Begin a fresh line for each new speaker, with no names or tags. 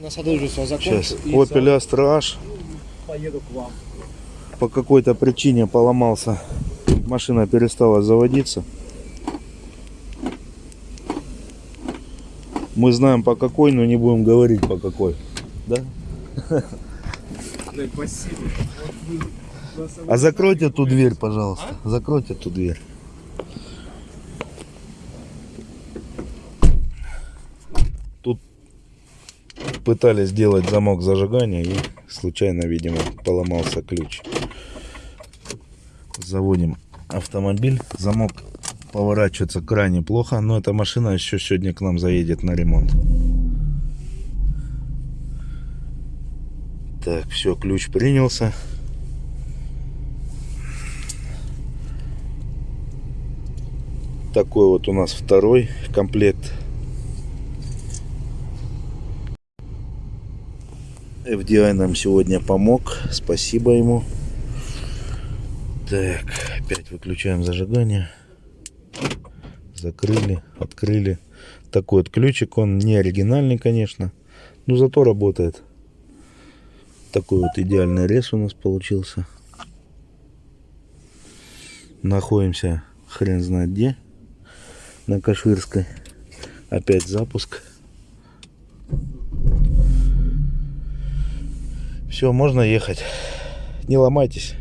На.
Сейчас.
и
Opel Astra H
поеду к вам.
по какой-то причине поломался. Машина перестала заводиться. Мы знаем по какой, но не будем говорить по какой. Да?
Да, спасибо. Нас
А закройте ту дверь, пожалуйста. Закройте ту дверь. Тут пытались сделать замок зажигания и случайно, видимо, поломался ключ. Заводим автомобиль. Замок поворачивается крайне плохо, но эта машина еще сегодня к нам заедет на ремонт. Так, все, ключ принялся. Такой вот у нас второй комплект. FDI нам сегодня помог. Спасибо ему. Так, опять выключаем зажигание. Закрыли, открыли. Такой вот ключик. Он не оригинальный, конечно. Но зато работает. Такой вот идеальный рез у нас получился. Находимся хрен знает где на Каширской. Опять запуск. Все, можно ехать. Не ломайтесь.